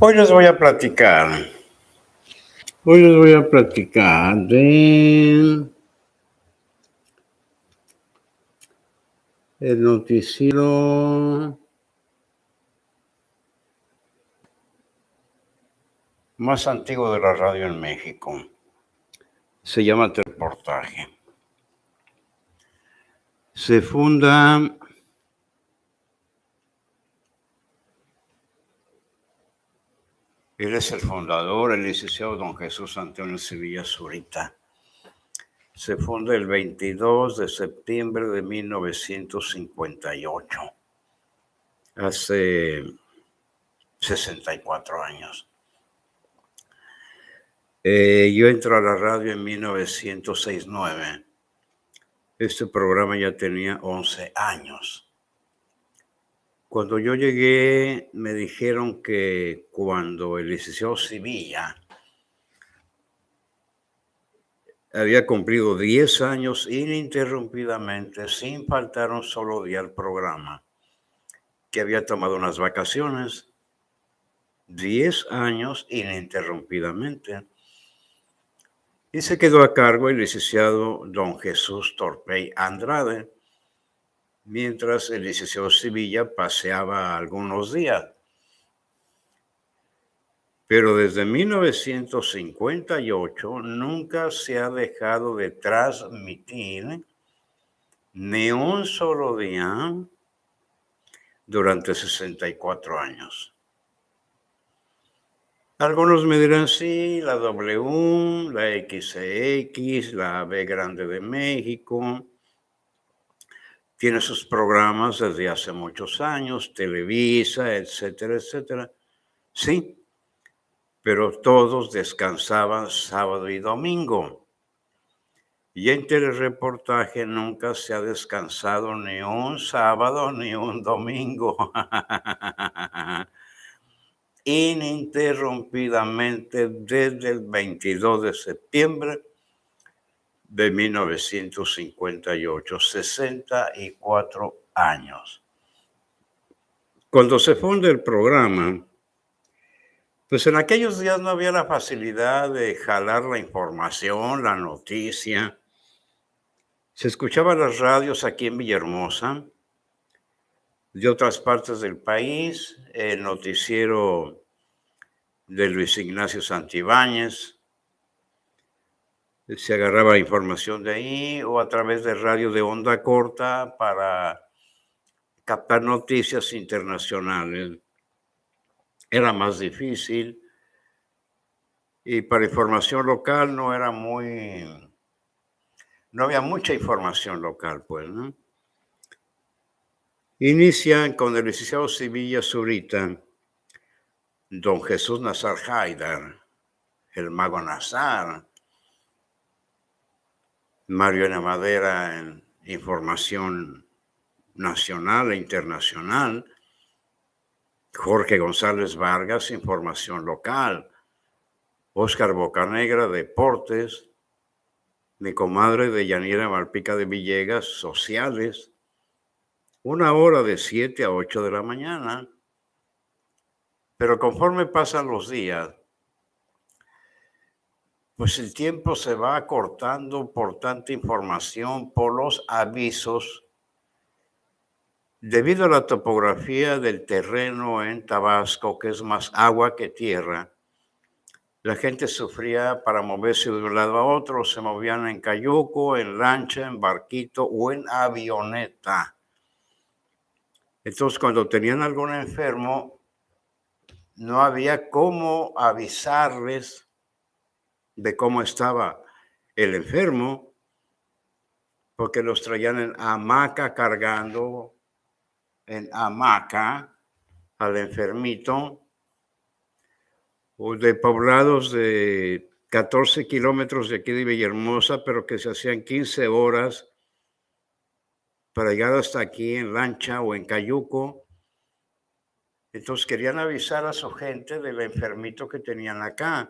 Hoy les voy a platicar. Hoy les voy a platicar de el noticiero más antiguo de la radio en México. Se llama Reportaje. Se funda Él es el fundador, el licenciado don Jesús Antonio Sevilla Zurita. Se funda el 22 de septiembre de 1958, hace 64 años. Eh, yo entro a la radio en 1969. Este programa ya tenía 11 años. Cuando yo llegué, me dijeron que cuando el licenciado Sevilla había cumplido 10 años ininterrumpidamente, sin faltar un solo día al programa, que había tomado unas vacaciones, 10 años ininterrumpidamente. Y se quedó a cargo el licenciado don Jesús Torpey Andrade, mientras el licenciado Sevilla paseaba algunos días. Pero desde 1958 nunca se ha dejado de transmitir ni un solo día durante 64 años. Algunos me dirán, sí, la W, la XX, la B Grande de México, tiene sus programas desde hace muchos años, Televisa, etcétera, etcétera. Sí, pero todos descansaban sábado y domingo. Y en telereportaje nunca se ha descansado ni un sábado ni un domingo. Ininterrumpidamente desde el 22 de septiembre de 1958, 64 años. Cuando se funda el programa, pues en aquellos días no había la facilidad de jalar la información, la noticia. Se escuchaban las radios aquí en Villahermosa, de otras partes del país, el noticiero de Luis Ignacio Santibáñez, se agarraba información de ahí o a través de radio de onda corta para captar noticias internacionales. Era más difícil y para información local no era muy, no había mucha información local, pues, ¿no? Inician con el licenciado Sevilla Zurita, don Jesús Nazar Haidar, el mago Nazar, Mariana Madera información nacional e internacional, Jorge González Vargas, información local, Óscar Bocanegra, deportes, mi comadre de Yanira Malpica de Villegas, sociales, una hora de 7 a 8 de la mañana. Pero conforme pasan los días, pues el tiempo se va acortando por tanta información, por los avisos. Debido a la topografía del terreno en Tabasco, que es más agua que tierra, la gente sufría para moverse de un lado a otro, se movían en cayuco, en lancha, en barquito o en avioneta. Entonces, cuando tenían algún enfermo, no había cómo avisarles de cómo estaba el enfermo, porque los traían en hamaca cargando en hamaca al enfermito, o de poblados de 14 kilómetros de aquí de Villahermosa, pero que se hacían 15 horas para llegar hasta aquí en lancha o en cayuco. Entonces querían avisar a su gente del enfermito que tenían acá.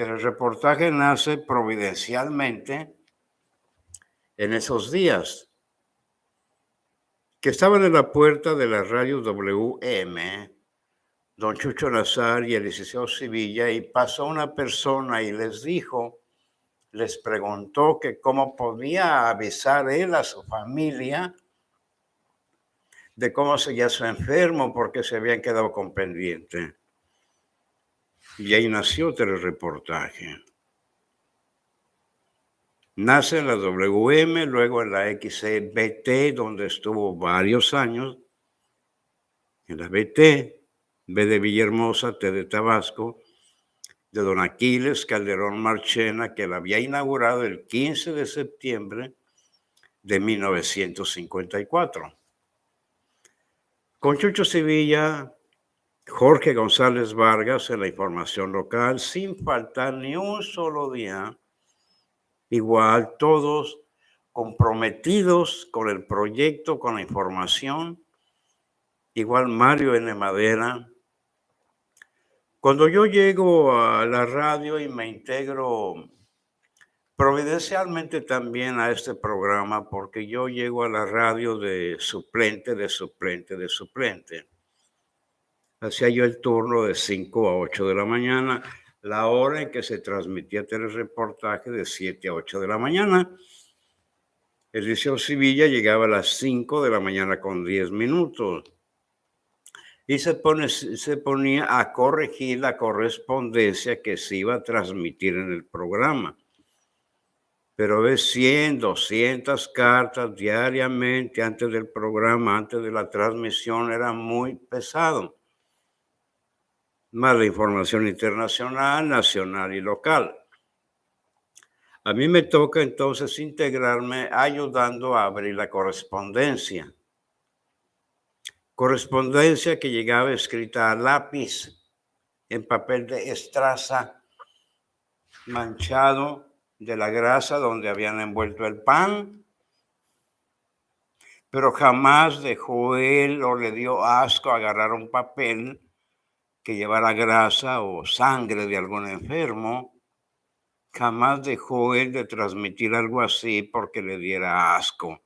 Pero el reportaje nace providencialmente en esos días, que estaban en la puerta de la radio WM, don Chucho Nazar y el licenciado Sevilla y pasó una persona y les dijo, les preguntó que cómo podía avisar él a su familia de cómo seguía su enfermo porque se habían quedado con pendiente. Y ahí nació otro reportaje. Nace en la WM, luego en la XBT, donde estuvo varios años. En la BT, B de Villahermosa, T de Tabasco, de don Aquiles Calderón Marchena, que la había inaugurado el 15 de septiembre de 1954. Con Chucho Sevilla, Jorge González Vargas en la información local, sin faltar ni un solo día, igual todos comprometidos con el proyecto, con la información, igual Mario N. Madera, cuando yo llego a la radio y me integro providencialmente también a este programa, porque yo llego a la radio de suplente, de suplente, de suplente. Hacía yo el turno de 5 a 8 de la mañana, la hora en que se transmitía el reportaje de 7 a 8 de la mañana. El Liceo Sevilla llegaba a las 5 de la mañana con 10 minutos y se, pone, se ponía a corregir la correspondencia que se iba a transmitir en el programa. Pero ves 100, 200 cartas diariamente antes del programa, antes de la transmisión, era muy pesado. Más la información internacional, nacional y local. A mí me toca entonces integrarme ayudando a abrir la correspondencia correspondencia que llegaba escrita a lápiz en papel de estraza manchado de la grasa donde habían envuelto el pan, pero jamás dejó él o le dio asco agarrar un papel que llevara grasa o sangre de algún enfermo. Jamás dejó él de transmitir algo así porque le diera asco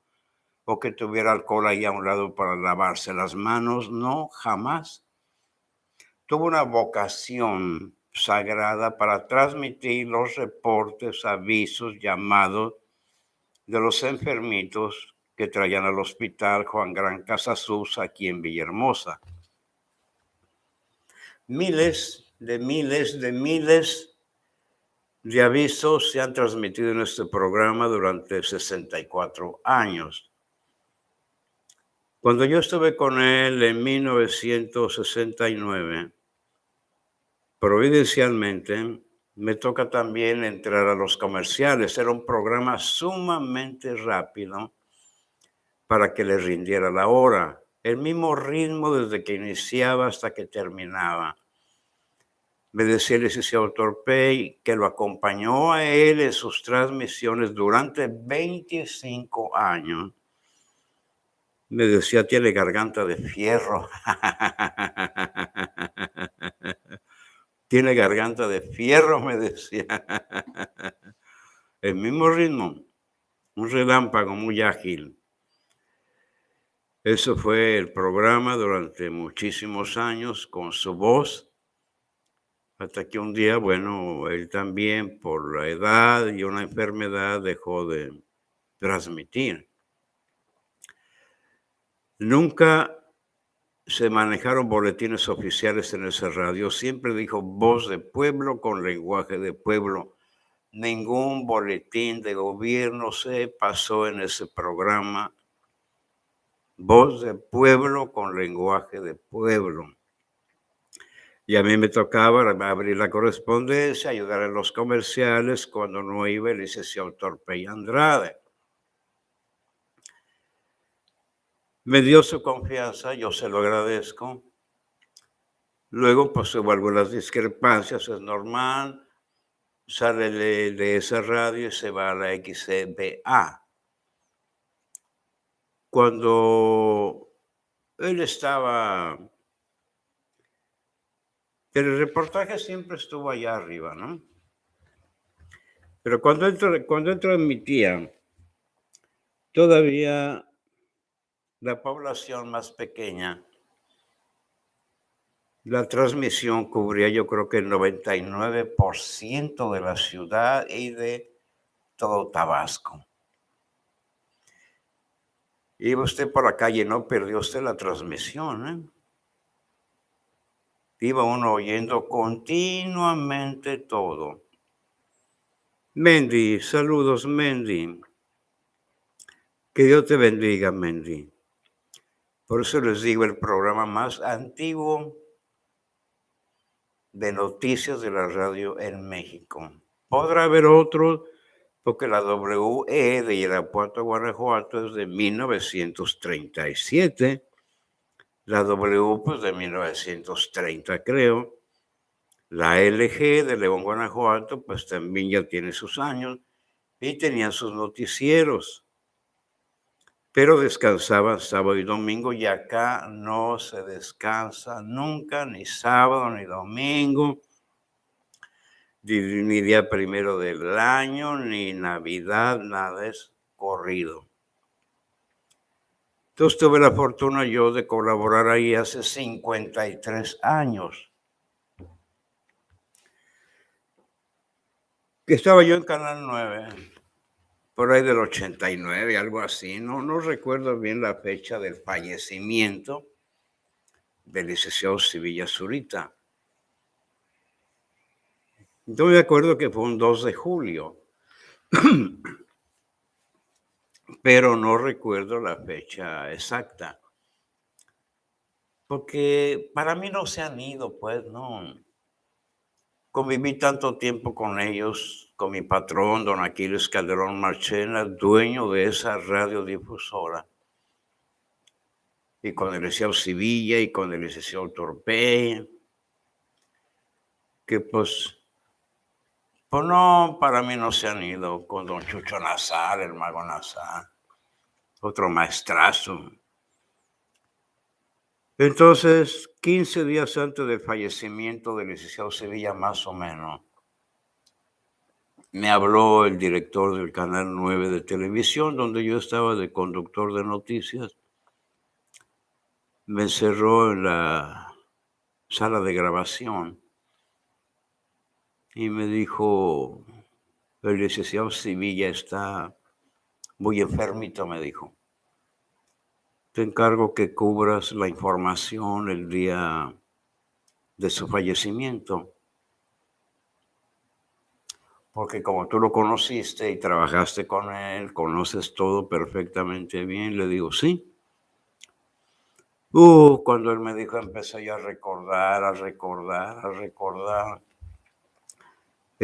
o que tuviera alcohol ahí a un lado para lavarse las manos. No, jamás. Tuvo una vocación sagrada para transmitir los reportes, avisos, llamados de los enfermitos que traían al hospital Juan Gran Casasus aquí en Villahermosa. Miles de miles de miles de avisos se han transmitido en este programa durante 64 años. Cuando yo estuve con él en 1969, providencialmente, me toca también entrar a los comerciales. Era un programa sumamente rápido para que le rindiera la hora. El mismo ritmo desde que iniciaba hasta que terminaba. Me decía el licenciado Torpey que lo acompañó a él en sus transmisiones durante 25 años me decía, tiene garganta de fierro. tiene garganta de fierro, me decía. El mismo ritmo, un relámpago muy ágil. Eso fue el programa durante muchísimos años con su voz, hasta que un día, bueno, él también por la edad y una enfermedad dejó de transmitir. Nunca se manejaron boletines oficiales en esa radio. Siempre dijo voz de pueblo con lenguaje de pueblo. Ningún boletín de gobierno se pasó en ese programa. Voz de pueblo con lenguaje de pueblo. Y a mí me tocaba abrir la correspondencia, ayudar en los comerciales cuando no iba el licenciado Torpe y Andrade. Me dio su confianza, yo se lo agradezco. Luego, pues hubo algunas discrepancias, es normal. Sale de, esa radio y se va a la XCBA. Cuando él estaba... el reportaje siempre estuvo allá arriba, ¿no? Pero cuando él, cuando él transmitía, todavía la población más pequeña La transmisión cubría yo creo que el 99% de la ciudad y de todo Tabasco. Iba usted por la calle, no perdió usted la transmisión. ¿eh? Iba uno oyendo continuamente todo. Mendy, saludos Mendy. Que Dios te bendiga, Mendy. Por eso les digo, el programa más antiguo de noticias de la radio en México. Podrá haber otro, porque la WE de Irapuato, Guanajuato es de 1937. La W, pues de 1930, creo. La LG de León, Guanajuato, pues también ya tiene sus años y tenía sus noticieros pero descansaban sábado y domingo y acá no se descansa nunca, ni sábado ni domingo, ni, día primero del año, ni Navidad, nada es corrido. Entonces tuve la fortuna yo de colaborar ahí hace 53 años. Estaba yo en Canal 9 por ahí del 89, algo así. No, no recuerdo bien la fecha del fallecimiento del licenciado Sevilla Zurita. Yo me acuerdo que fue un 2 de julio, pero no recuerdo la fecha exacta. Porque para mí no se han ido, pues no. Conviví tanto tiempo con ellos, con mi patrón, don Aquiles Calderón Marchena, dueño de esa radiodifusora, y con el licenciado Sevilla y con el licenciado Torpe, que pues, pues no, para mí no se han ido, con don Chucho Nazar, el mago Nazar, otro maestrazo, entonces, 15 días antes del fallecimiento del licenciado Sevilla, más o menos, me habló el director del Canal 9 de televisión, donde yo estaba de conductor de noticias. Me encerró en la sala de grabación y me dijo, el licenciado Sevilla está muy enfermito, me dijo te encargo que cubras la información el día de su fallecimiento. Porque como tú lo conociste y trabajaste con él, conoces todo perfectamente bien, le digo, sí. Uh, cuando él me dijo, empecé a recordar, a recordar, a recordar.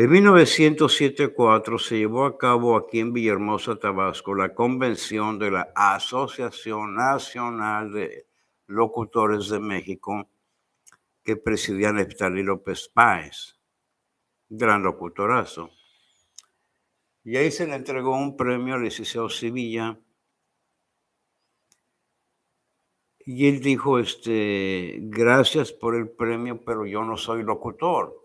En 1974 se llevó a cabo aquí en Villahermosa, Tabasco, la convención de la Asociación Nacional de Locutores de México que presidía Neftalí López Páez, gran locutorazo. Y ahí se le entregó un premio al licenciado Sevilla. Y él dijo, este, gracias por el premio, pero yo no soy locutor.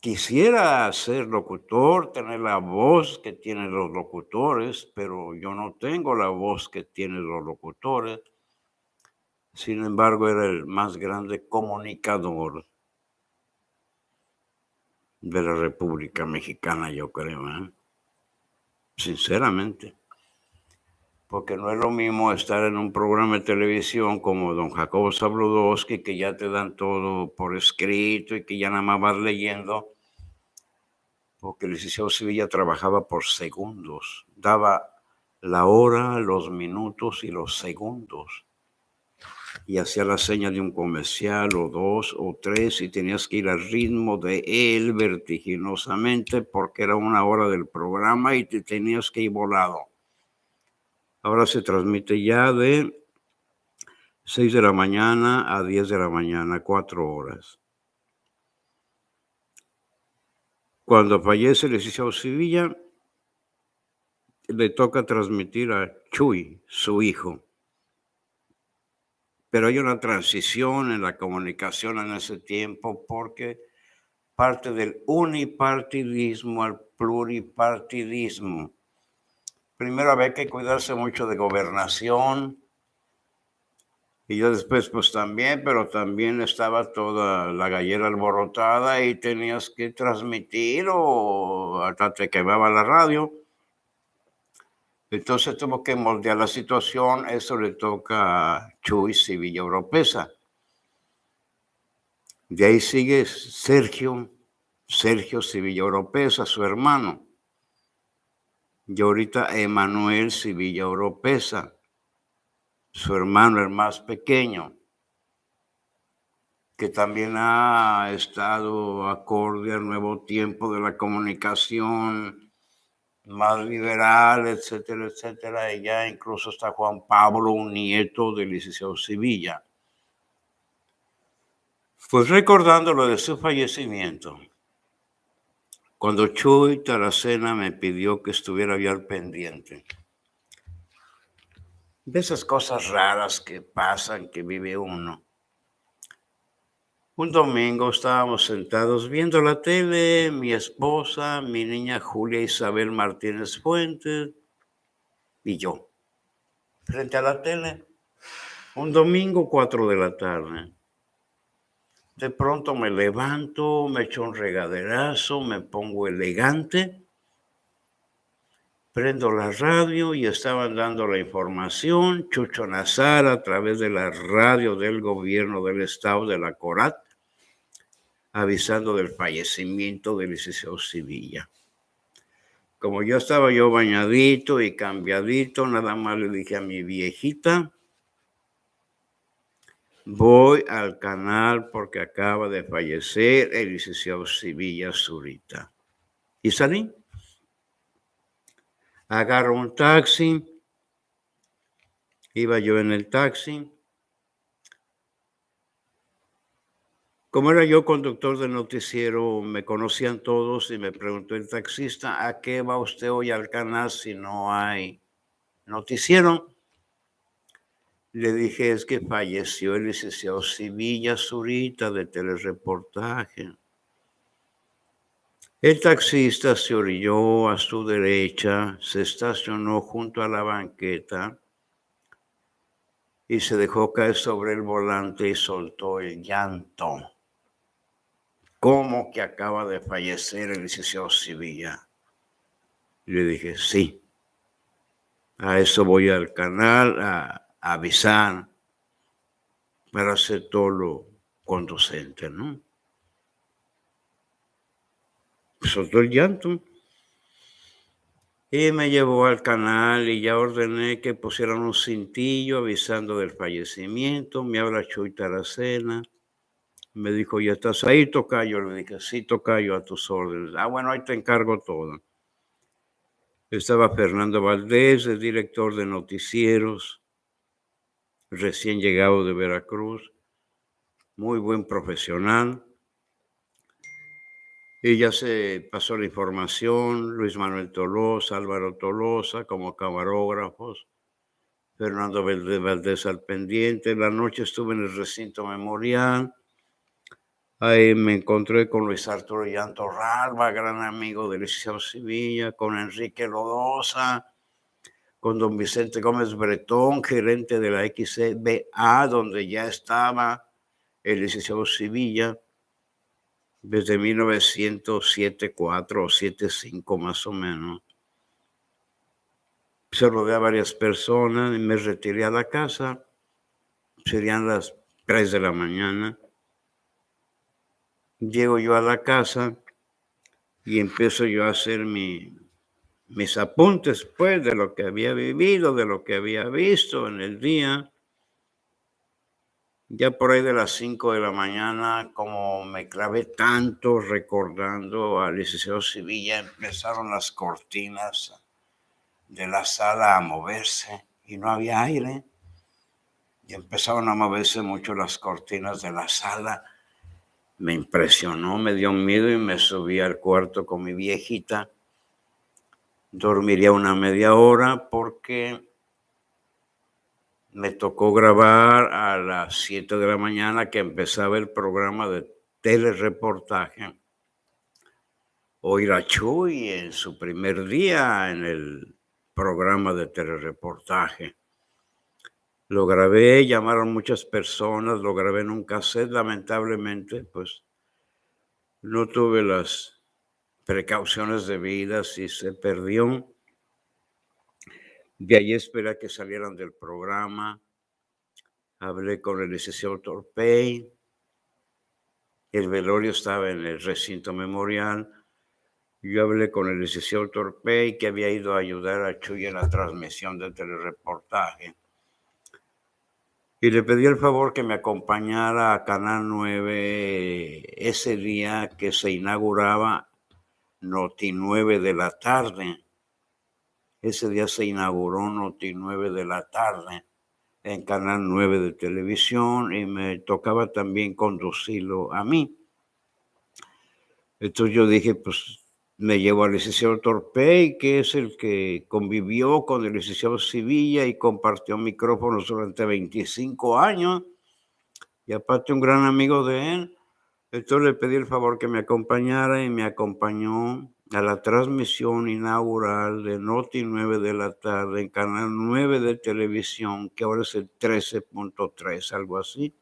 Quisiera ser locutor, tener la voz que tienen los locutores, pero yo no tengo la voz que tienen los locutores. Sin embargo, era el más grande comunicador de la República Mexicana, yo creo, ¿eh? sinceramente porque no es lo mismo estar en un programa de televisión como don Jacobo Zabludowski, que ya te dan todo por escrito y que ya nada más vas leyendo, porque el licenciado Sevilla trabajaba por segundos, daba la hora, los minutos y los segundos. Y hacía la seña de un comercial o dos o tres y tenías que ir al ritmo de él vertiginosamente porque era una hora del programa y te tenías que ir volado. Ahora se transmite ya de 6 de la mañana a 10 de la mañana, cuatro horas. Cuando fallece el licenciado Sevilla, le toca transmitir a Chuy, su hijo. Pero hay una transición en la comunicación en ese tiempo porque parte del unipartidismo al pluripartidismo primero había que cuidarse mucho de gobernación, Y yo después, pues también, pero también estaba toda la gallera alborotada y tenías que transmitir o hasta te quemaba la radio. Entonces tuvo que moldear la situación. Eso le toca a Chuy Sevilla Europeza. De ahí sigue Sergio, Sergio Sevilla Oropesa, su hermano. Y ahorita Emanuel Sevilla Oropesa, su hermano, el más pequeño, que también ha estado acorde al nuevo tiempo de la comunicación más liberal, etcétera, etcétera. Y ya incluso está Juan Pablo, un nieto del licenciado Sevilla. Pues recordando lo de su fallecimiento, cuando Chuy Taracena me pidió que estuviera yo al pendiente de esas cosas raras que pasan, que vive uno. Un domingo estábamos sentados viendo la tele, mi esposa, mi niña Julia Isabel Martínez Fuentes y yo, frente a la tele. Un domingo, cuatro de la tarde. De pronto me levanto, me echo un regaderazo, me pongo elegante, prendo la radio y estaban dando la información, Chucho Nazar a través de la radio del gobierno del estado de la Corat, avisando del fallecimiento del licenciado Sevilla. Como yo estaba yo bañadito y cambiadito, nada más le dije a mi viejita, Voy al canal porque acaba de fallecer el licenciado Sevilla Zurita. Y salí. Agarro un taxi. Iba yo en el taxi. Como era yo conductor de noticiero, me conocían todos y me preguntó el taxista, ¿a qué va usted hoy al canal si no hay noticiero? Le dije, es que falleció el licenciado Sevilla Zurita de telereportaje. El taxista se orilló a su derecha, se estacionó junto a la banqueta y se dejó caer sobre el volante y soltó el llanto. ¿Cómo que acaba de fallecer el licenciado Sevilla? Le dije, sí. A eso voy al canal a avisar para hacer todo lo conducente, ¿no? Soltó el llanto. Y me llevó al canal y ya ordené que pusieran un cintillo avisando del fallecimiento. Me habla Chuy Taracena. Me dijo, ¿ya estás ahí, Tocayo? Le dije, sí, Tocayo, a tus órdenes. Ah, bueno, ahí te encargo todo. Estaba Fernando Valdés, el director de noticieros recién llegado de Veracruz, muy buen profesional. Y ya se pasó la información, Luis Manuel Tolosa, Álvaro Tolosa como camarógrafos, Fernando Valdés al pendiente. La noche estuve en el recinto memorial. Ahí me encontré con Luis Arturo Llanto Ralba, gran amigo de Liceo Sevilla, con Enrique Lodosa, con don Vicente Gómez Bretón, gerente de la XCBA, donde ya estaba el licenciado Sevilla desde 1907-4 o 75 más o menos. Se rodeé a varias personas y me retiré a la casa. Serían las 3 de la mañana. Llego yo a la casa y empiezo yo a hacer mi, mis apuntes, pues, de lo que había vivido, de lo que había visto en el día. Ya por ahí de las 5 de la mañana, como me clavé tanto recordando al licenciado Sevilla, empezaron las cortinas de la sala a moverse y no había aire. Y empezaron a moverse mucho las cortinas de la sala. Me impresionó, me dio miedo y me subí al cuarto con mi viejita dormiría una media hora porque me tocó grabar a las 7 de la mañana que empezaba el programa de telereportaje. Oír a Chuy en su primer día en el programa de telereportaje. Lo grabé, llamaron muchas personas, lo grabé en un cassette, lamentablemente, pues no tuve las precauciones debidas y se perdió. De ahí esperé a que salieran del programa. Hablé con el licenciado Torpey. El velorio estaba en el recinto memorial. Yo hablé con el licenciado Torpey, que había ido a ayudar a Chuy en la transmisión del telereportaje y le pedí el favor que me acompañara a Canal 9 ese día que se inauguraba Noti 9 de la tarde. Ese día se inauguró Noti 9 de la tarde en Canal 9 de televisión y me tocaba también conducirlo a mí. Entonces yo dije, pues me llevo al licenciado Torpey, que es el que convivió con el licenciado Sevilla y compartió micrófonos durante 25 años, y aparte un gran amigo de él. Entonces le pedí el favor que me acompañara y me acompañó a la transmisión inaugural de Noti 9 de la tarde en Canal 9 de televisión, que ahora es el 13.3, algo así.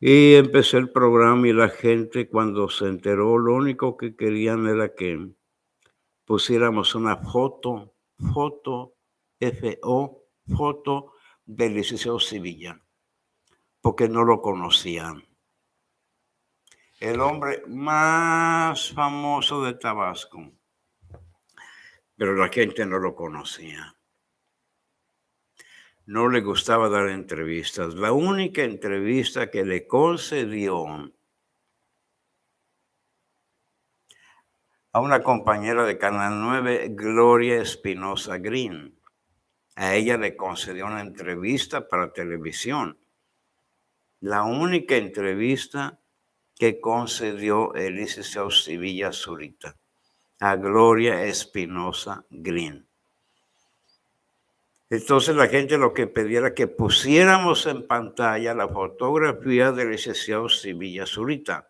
Y empecé el programa y la gente cuando se enteró, lo único que querían era que pusiéramos una foto, foto, FO, foto del licenciado Sevilla, porque no lo conocían. El hombre más famoso de Tabasco, pero la gente no lo conocía no le gustaba dar entrevistas. La única entrevista que le concedió a una compañera de Canal 9, Gloria Espinosa Green. A ella le concedió una entrevista para televisión. La única entrevista que concedió el Sevilla Zurita a Gloria Espinosa Green. Entonces la gente lo que pedía era que pusiéramos en pantalla la fotografía del licenciado Sevilla Zurita.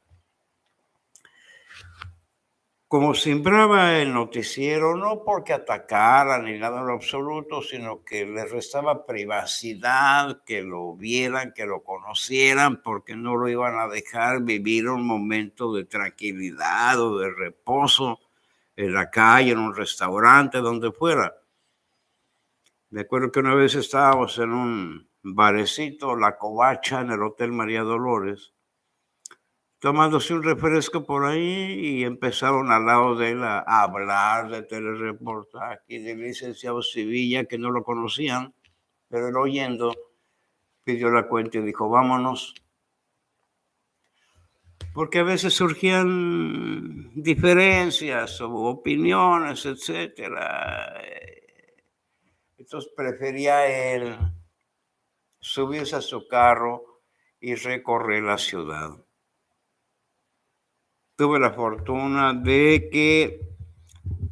Como sembraba el noticiero, no porque atacara ni nada en absoluto, sino que le restaba privacidad, que lo vieran, que lo conocieran, porque no lo iban a dejar vivir un momento de tranquilidad o de reposo en la calle, en un restaurante, donde fuera. Me acuerdo que una vez estábamos en un barecito, La Covacha, en el Hotel María Dolores, tomándose un refresco por ahí y empezaron al lado de él a, hablar de telereportaje y del licenciado Sevilla, que no lo conocían, pero él oyendo pidió la cuenta y dijo, vámonos. Porque a veces surgían diferencias o opiniones, etcétera entonces prefería él subirse a su carro y recorrer la ciudad. Tuve la fortuna de que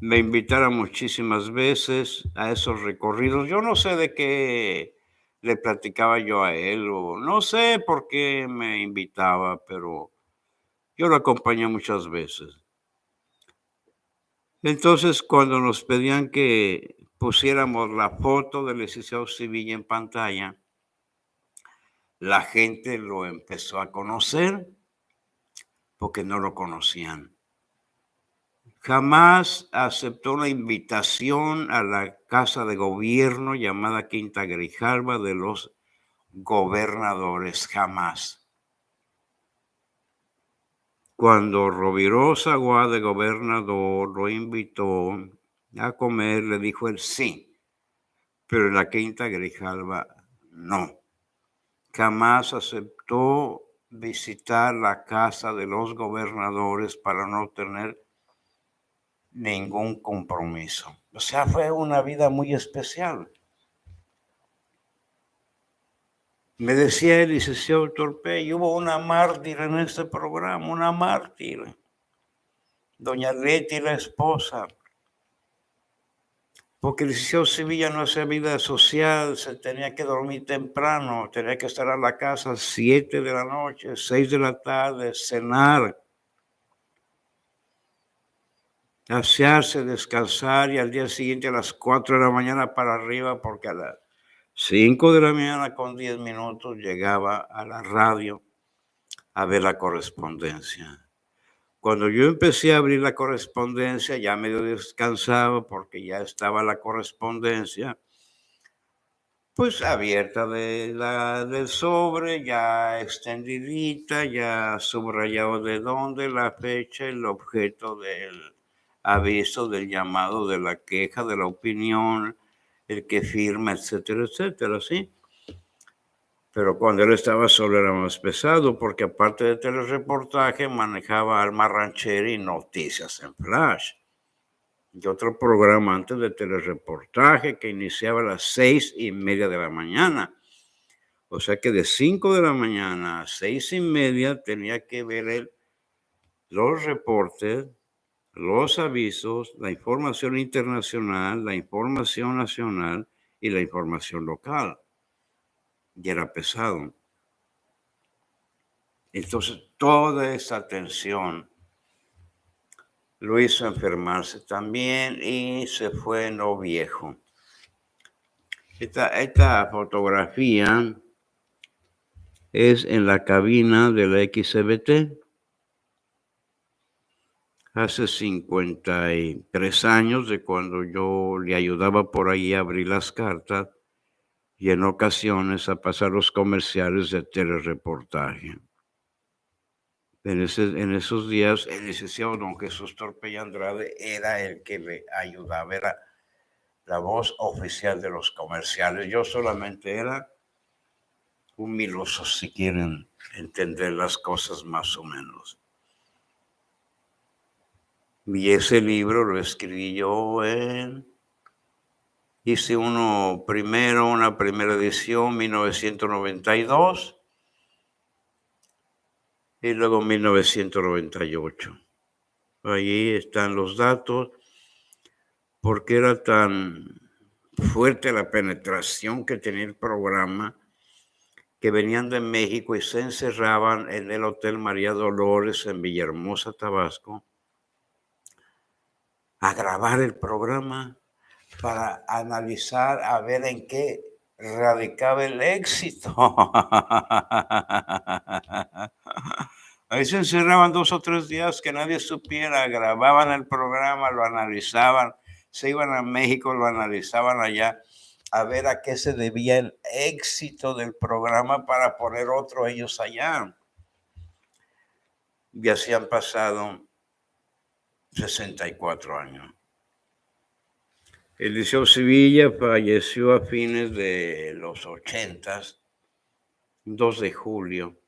me invitara muchísimas veces a esos recorridos. Yo no sé de qué le platicaba yo a él o no sé por qué me invitaba, pero yo lo acompañé muchas veces. Entonces, cuando nos pedían que pusiéramos la foto del licenciado Sevilla en pantalla, la gente lo empezó a conocer porque no lo conocían. Jamás aceptó una invitación a la casa de gobierno llamada Quinta Grijalva de los gobernadores, jamás. Cuando Rovirosa Guá de gobernador lo invitó a comer, le dijo él sí, pero en la quinta Grijalva no. Jamás aceptó visitar la casa de los gobernadores para no tener ningún compromiso. O sea, fue una vida muy especial. Me decía el licenciado Torpey, hubo una mártir en este programa, una mártir. Doña Leti, la esposa, porque el licenciado Sevilla no hacía vida social, se tenía que dormir temprano, tenía que estar a la casa a 7 de la noche, 6 de la tarde, cenar. asearse, descansar y al día siguiente a las 4 de la mañana para arriba porque a las 5 de la mañana con 10 minutos llegaba a la radio a ver la correspondencia. Cuando yo empecé a abrir la correspondencia, ya medio descansado porque ya estaba la correspondencia, pues abierta de la, del sobre, ya extendidita, ya subrayado de dónde, la fecha, el objeto del aviso, del llamado, de la queja, de la opinión, el que firma, etcétera, etcétera, ¿sí? Pero cuando él estaba solo era más pesado porque aparte de telereportaje manejaba Alma Ranchera y Noticias en Flash. Y otro programa antes de telereportaje que iniciaba a las seis y media de la mañana. O sea que de cinco de la mañana a seis y media tenía que ver él los reportes, los avisos, la información internacional, la información nacional y la información local y era pesado. Entonces, toda esa tensión lo hizo enfermarse también y se fue no viejo. Esta, esta fotografía es en la cabina de la XBT. Hace 53 años de cuando yo le ayudaba por ahí a abrir las cartas y en ocasiones a pasar los comerciales de telereportaje. En, ese, en esos días, el licenciado don Jesús Torpe Andrade era el que le ayudaba, era la voz oficial de los comerciales. Yo solamente era un miloso, si quieren entender las cosas más o menos. Y ese libro lo escribí yo en Hice uno primero, una primera edición, 1992, y luego 1998. Allí están los datos, porque era tan fuerte la penetración que tenía el programa, que venían de México y se encerraban en el Hotel María Dolores en Villahermosa, Tabasco, a grabar el programa para analizar a ver en qué radicaba el éxito. Ahí se encerraban dos o tres días que nadie supiera, grababan el programa, lo analizaban, se iban a México, lo analizaban allá, a ver a qué se debía el éxito del programa para poner otro ellos allá. Y así han pasado 64 años. Eliseo Sevilla falleció a fines de los ochentas, 2 de julio.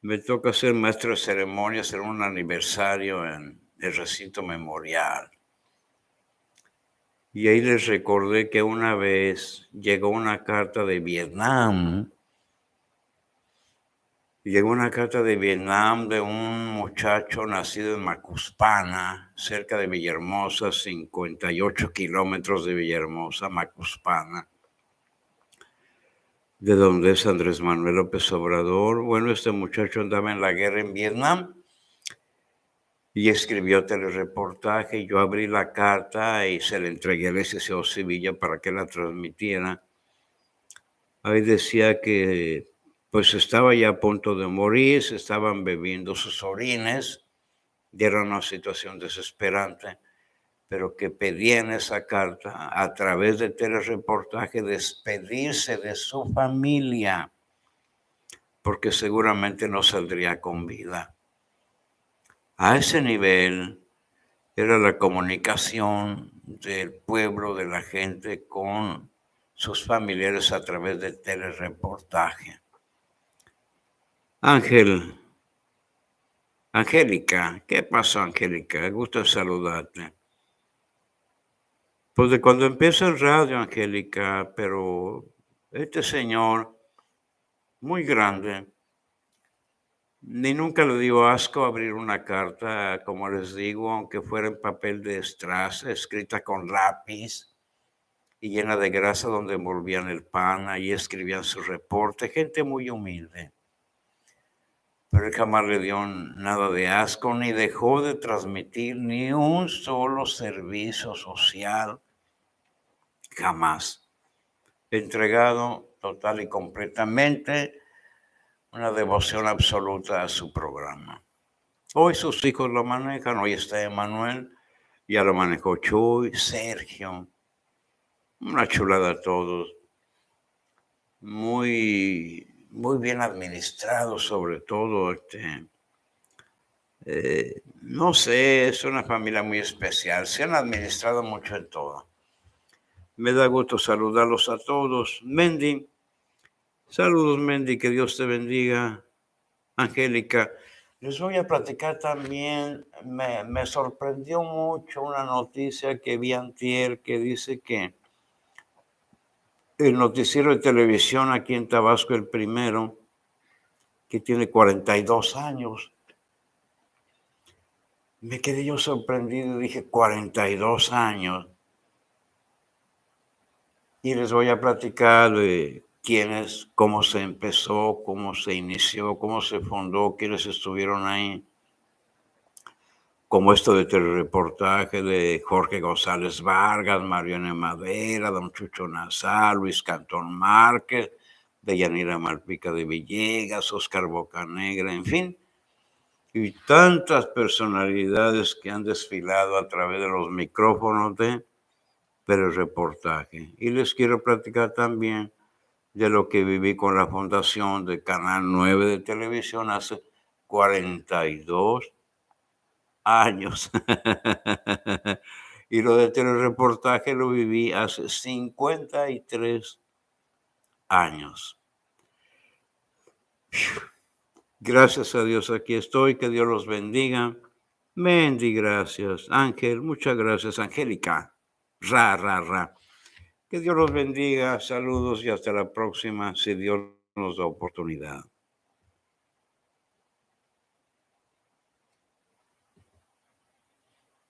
Me toca ser maestro de ceremonias en un aniversario en el recinto memorial. Y ahí les recordé que una vez llegó una carta de Vietnam Llegó una carta de Vietnam de un muchacho nacido en Macuspana, cerca de Villahermosa, 58 kilómetros de Villahermosa, Macuspana, de donde es Andrés Manuel López Obrador. Bueno, este muchacho andaba en la guerra en Vietnam y escribió telereportaje. Yo abrí la carta y se la entregué al licenciado Sevilla para que la transmitiera. Ahí decía que pues estaba ya a punto de morir, se estaban bebiendo sus orines, era una situación desesperante, pero que pedía en esa carta, a través de telereportaje, despedirse de su familia, porque seguramente no saldría con vida. A ese nivel era la comunicación del pueblo, de la gente con sus familiares a través de telereportaje. Ángel, Angélica, ¿qué pasó, Angélica? Gusto saludarte. Pues de cuando empieza el radio, Angélica, pero este señor, muy grande, ni nunca le dio asco abrir una carta, como les digo, aunque fuera en papel de estraza, escrita con lápiz y llena de grasa donde envolvían el pan, ahí escribían su reporte, gente muy humilde pero él jamás le dio nada de asco ni dejó de transmitir ni un solo servicio social, jamás. Entregado total y completamente una devoción absoluta a su programa. Hoy sus hijos lo manejan, hoy está Emanuel, ya lo manejó Chuy, Sergio, una chulada a todos, muy, muy bien administrado sobre todo, este, eh, no sé, es una familia muy especial, se han administrado mucho en todo. Me da gusto saludarlos a todos. Mendy, saludos Mendy, que Dios te bendiga. Angélica, les voy a platicar también, me, me, sorprendió mucho una noticia que vi antier que dice que el noticiero de televisión aquí en Tabasco, el primero, que tiene 42 años, me quedé yo sorprendido dije, 42 años. Y les voy a platicar de quiénes, cómo se empezó, cómo se inició, cómo se fundó, quiénes estuvieron ahí. Como esto de telereportaje de Jorge González Vargas, Mariana Madera, Don Chucho Nazar, Luis Cantón Márquez, de Yanira Malpica de Villegas, Oscar Bocanegra, en fin, y tantas personalidades que han desfilado a través de los micrófonos de reportaje. Y les quiero platicar también de lo que viví con la fundación de Canal 9 de televisión hace 42 años. y lo de telereportaje lo viví hace 53 años. Gracias a Dios aquí estoy, que Dios los bendiga. Mendy, gracias. Ángel, muchas gracias. Angélica, ra, ra, ra. Que Dios los bendiga, saludos y hasta la próxima, si Dios nos da oportunidad.